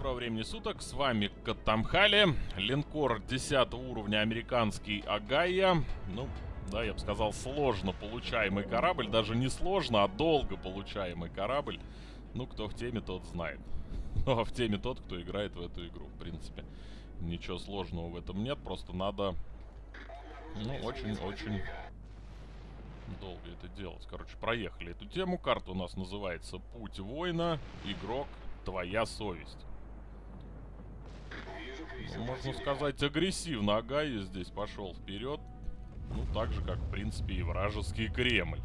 доброго времени суток, с вами Катамхали, линкор 10 уровня американский Агая, ну, да, я бы сказал, сложно получаемый корабль, даже не сложно, а долго получаемый корабль, ну, кто в теме, тот знает, ну, а в теме тот, кто играет в эту игру, в принципе, ничего сложного в этом нет, просто надо, ну, очень-очень долго это делать. Короче, проехали эту тему. Карта у нас называется «Путь воина. Игрок. Твоя совесть. Можно сказать, агрессивно Агай здесь пошел вперед. Ну, так же, как, в принципе, и вражеский Кремль.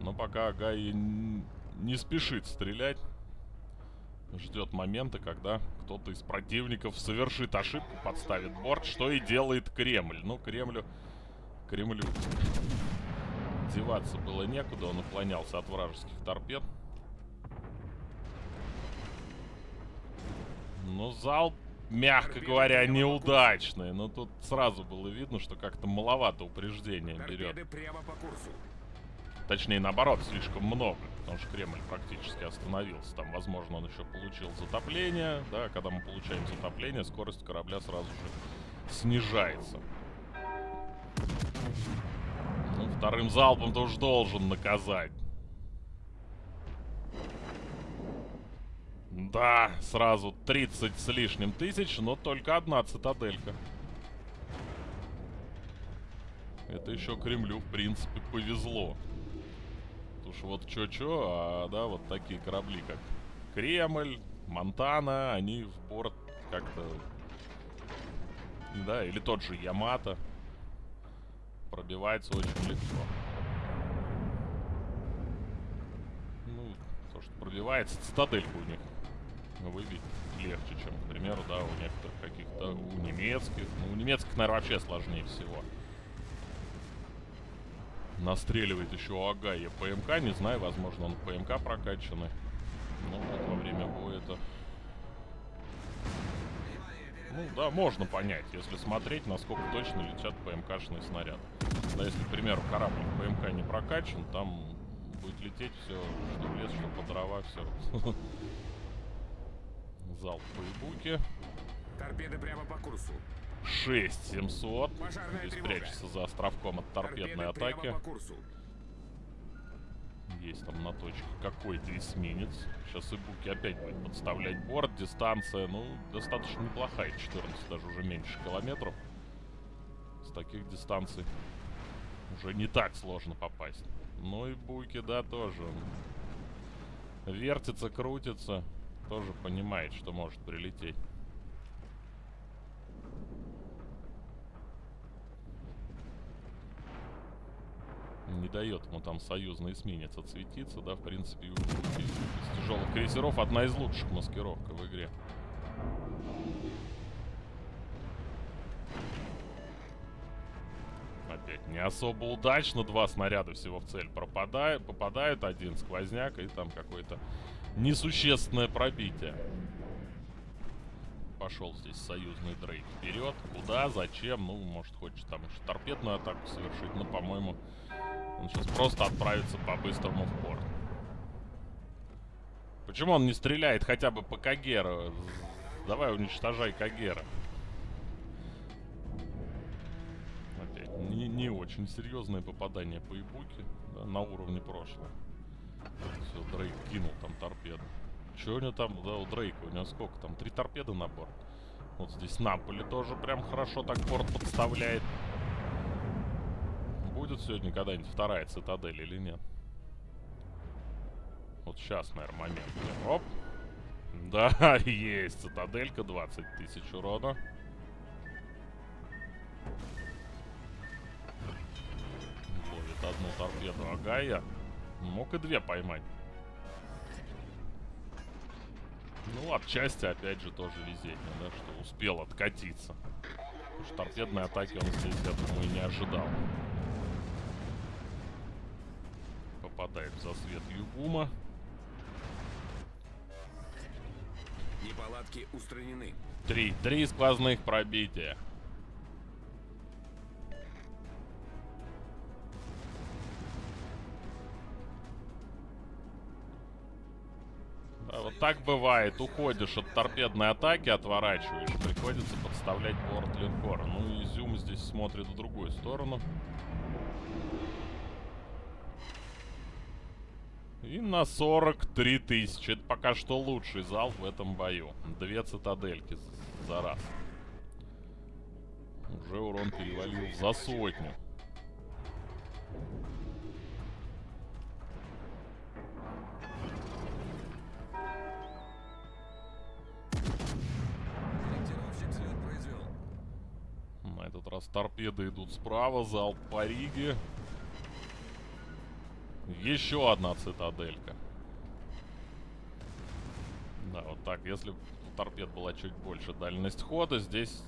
Но пока Агай не спешит стрелять. Ждет момента, когда кто-то из противников совершит ошибку, подставит борт, что и делает Кремль. Ну, Кремлю... Кремлю... Деваться было некуда, он уклонялся от вражеских торпед. Ну, зал, мягко говоря, неудачный. Но тут сразу было видно, что как-то маловато упреждения берет. Точнее, наоборот, слишком много. Потому что Кремль практически остановился. Там, возможно, он еще получил затопление. Да, когда мы получаем затопление, скорость корабля сразу же снижается. Ну, вторым залпом ты уж должен наказать. Да, сразу 30 с лишним тысяч, но только одна цитаделька. Это еще Кремлю, в принципе, повезло. Уж вот чё-чё, а да, вот такие корабли, как Кремль, Монтана, они в порт как-то... Да, или тот же Ямато. Пробивается очень легко. Ну, то, что пробивается, цитаделька у них выбить легче, чем, к примеру, да, у некоторых каких-то, у немецких. Ну, у немецких, наверное, вообще сложнее всего. Настреливает еще Агая ПМК, не знаю, возможно, он ПМК прокачанный. Ну, во время боя это... Ну, да, можно понять, если смотреть, насколько точно летят ПМКшные снаряды. Да, если, к примеру, корабль ПМК не прокачан, там будет лететь все, что в лес, что по дрова, все. Залп по ебуке. Торпеды прямо по курсу. 6700. Здесь прячется за островком от торпедной Торпеды атаки. Есть там на точке какой-то эсминец. Сейчас Ибуки опять будет подставлять борт. Дистанция, ну, достаточно неплохая. 14, даже уже меньше километров. С таких дистанций уже не так сложно попасть. Ну и Буки, да, тоже. Вертится, крутится тоже понимает, что может прилететь. Не дает ему там союзный эсминец отсветиться, да, в принципе, из, тяжелых крейсеров одна из лучших маскировка в игре. Опять не особо удачно, два снаряда всего в цель пропадают, попадают, один сквозняк и там какой-то несущественное пробитие. Пошел здесь союзный дрейк вперед. Куда, зачем? Ну, может, хочет там еще торпедную атаку совершить. Но, по-моему, он сейчас просто отправится по-быстрому в порт. Почему он не стреляет хотя бы по Кагеру? Давай уничтожай Кагера. Опять, не, не очень серьезное попадание по Ибуке да, на уровне прошлого. Все, Дрейк кинул там торпеду. Че у него там, да, у Дрейка, у него сколько там? Три торпеды на борт. Вот здесь Наполи тоже прям хорошо так борт подставляет. Будет сегодня когда-нибудь вторая цитадель или нет? Вот сейчас, наверное, момент. Оп. Да, есть цитаделька, 20 тысяч урона. Ловит одну торпеду Агая. Мог и две поймать. Ну, отчасти, опять же, тоже везение, да, что успел откатиться. Потому что торпедной атаки он здесь, я думаю, не ожидал. Попадает в засвет Югума. Неполадки устранены. Три. Три сквозных пробития. Так бывает. Уходишь от торпедной атаки, отворачиваешь. Приходится подставлять борт линкора. Ну, Изюм здесь смотрит в другую сторону. И на 43 тысячи. Это пока что лучший залп в этом бою. Две цитадельки за раз. Уже урон перевалил за сотню. На этот раз торпеды идут справа, залп по Риге. Еще одна цитаделька. Да, вот так, если у торпед была чуть больше дальность хода, здесь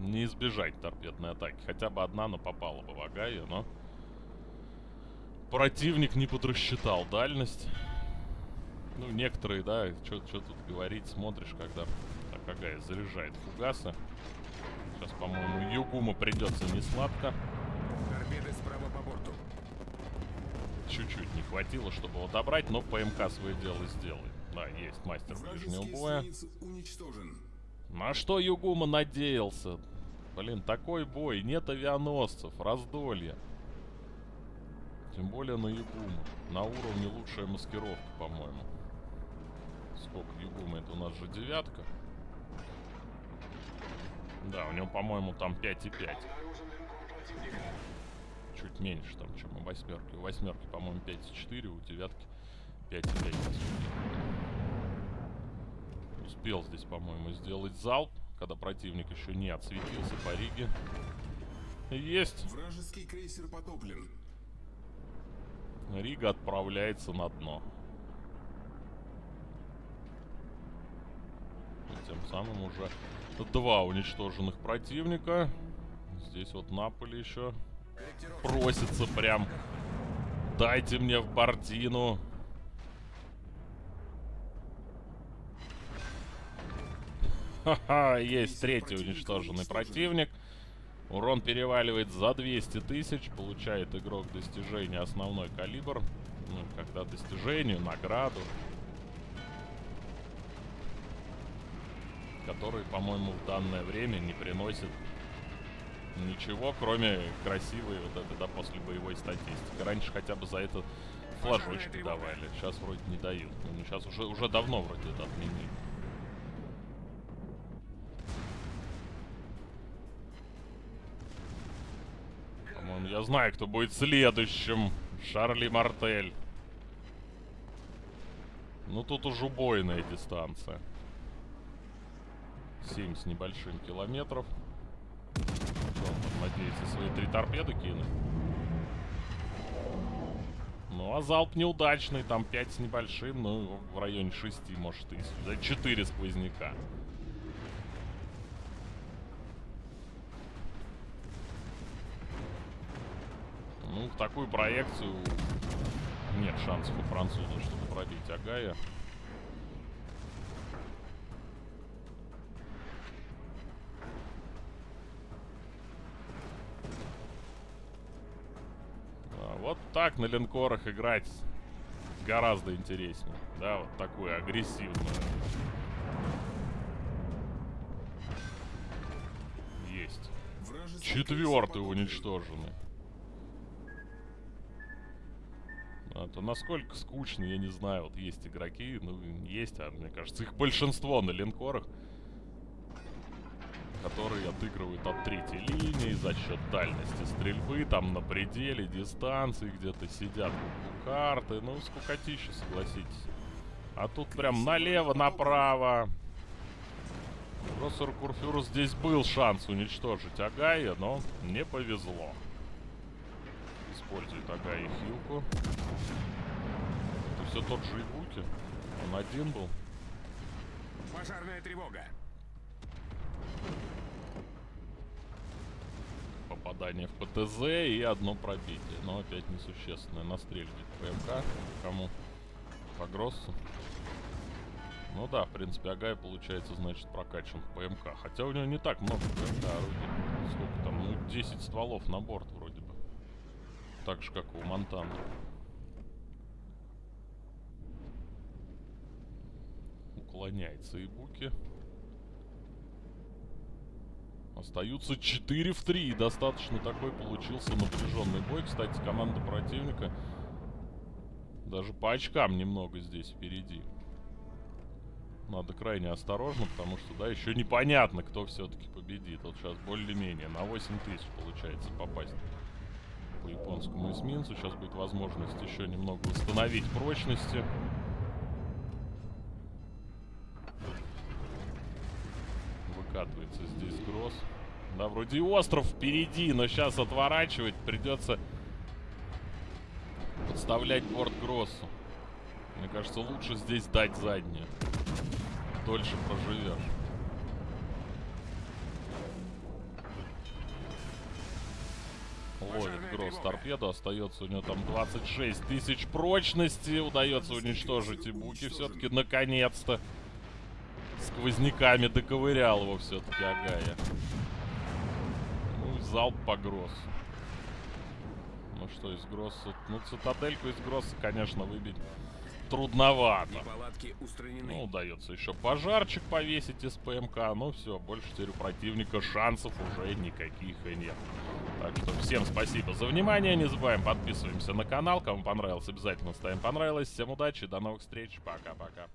не избежать торпедной атаки. Хотя бы одна, но попала бы в Агаю, но... Противник не подрасчитал дальность. Ну, некоторые, да, что тут говорить, смотришь, когда так Агая заряжает фугасы. Сейчас, по-моему, Югума придется не сладко. Торпеды справа по борту. Чуть-чуть не хватило, чтобы его добрать, но ПМК свое дело сделает. Да, есть мастер ближнего боя. На что Югума надеялся? Блин, такой бой, нет авианосцев, раздолье. Тем более на Югума. На уровне лучшая маскировка, по-моему. Сколько Югума? Это у нас же девятка. Да, у него, по-моему, там 5,5. Чуть меньше там, чем у восьмерки. У восьмерки, по-моему, 5,4, у девятки 5,5. Успел здесь, по-моему, сделать залп, когда противник еще не отсветился по Риге. Есть. Вражеский крейсер потоплен. Рига отправляется на дно. И тем самым уже два уничтоженных противника. Здесь вот Наполе еще просится прям. Дайте мне в Бардину. Ха-ха, есть третий уничтоженный противник. Урон переваливает за 200 тысяч. Получает игрок достижения основной калибр. Ну, когда достижению, награду. Который, по-моему, в данное время не приносит ничего, кроме красивой вот этой, да, после боевой статистики. Раньше хотя бы за это флажочки давали. Сейчас вроде не дают. Ну, сейчас уже, уже давно вроде это отменили. По-моему, я знаю, кто будет следующим. Шарли Мартель. Ну, тут уж убойная дистанция. 7 с небольшим километров. Он надеется свои три торпеды кинуть? Ну, а залп неудачный, там 5 с небольшим, ну, в районе 6, может, и да, 4 сквозняка. Ну, в такую проекцию нет шансов у француза, чтобы пробить Агая. Так на линкорах играть гораздо интереснее. Да, вот такую агрессивную. Есть. Четвертый уничтоженный. А то насколько скучно, я не знаю. Вот есть игроки, ну, есть, а мне кажется, их большинство на линкорах, которые отыгрывают от третьей линии за счет дальности стрельбы, там на пределе, дистанции, где-то сидят у карты. Ну, скукотища, согласитесь. А тут прям налево, направо. Профессор Курфюр здесь был шанс уничтожить Агая, но не повезло использует Ага и Хилку. Это все тот же Ибуки. Он один был. Пожарная тревога. Попадание в ПТЗ и одно пробитие. Но опять несущественное. Настреливает ПМК. Кому? По Гроссу. Ну да, в принципе, Агай получается, значит, прокачан в ПМК. Хотя у него не так много ПМК орудий. Сколько там? Ну, 10 стволов на борт вроде бы. Так же, как у Монтана. Уклоняется и Буки. Остаются 4 в 3. Достаточно такой получился напряженный бой. Кстати, команда противника даже по очкам немного здесь впереди. Надо крайне осторожно, потому что, да, еще непонятно, кто все-таки победит. Вот сейчас более-менее на 8 тысяч получается попасть по японскому эсминцу. Сейчас будет возможность еще немного восстановить прочности. Гросс. Да, вроде и остров впереди, но сейчас отворачивать придется подставлять борт Гроссу. Мне кажется, лучше здесь дать заднее. Дольше проживешь. Ловит Гросс торпеду, остается у него там 26 тысяч прочности. Удается уничтожить и Буки все-таки наконец-то. Сквозняками доковырял его все-таки Агая. Ну залп по Гроссу. Ну что, из Гросса... Ну, цитадельку из Гросса, конечно, выбить трудновато. Ну, удается еще пожарчик повесить из ПМК. Ну все, больше теперь у противника шансов уже никаких и нет. Так что всем спасибо за внимание. Не забываем подписываемся на канал. Кому понравилось, обязательно ставим понравилось. Всем удачи, до новых встреч. Пока-пока.